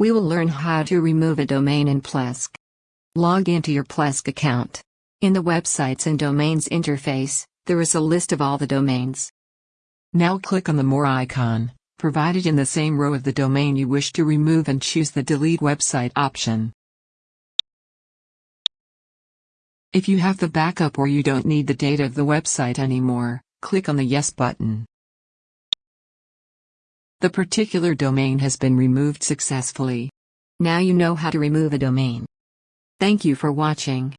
We will learn how to remove a domain in Plesk. Log into your Plesk account. In the Websites and Domains interface, there is a list of all the domains. Now click on the More icon, provided in the same row of the domain you wish to remove and choose the Delete Website option. If you have the backup or you don't need the data of the website anymore, click on the Yes button. The particular domain has been removed successfully. Now you know how to remove a domain. Thank you for watching.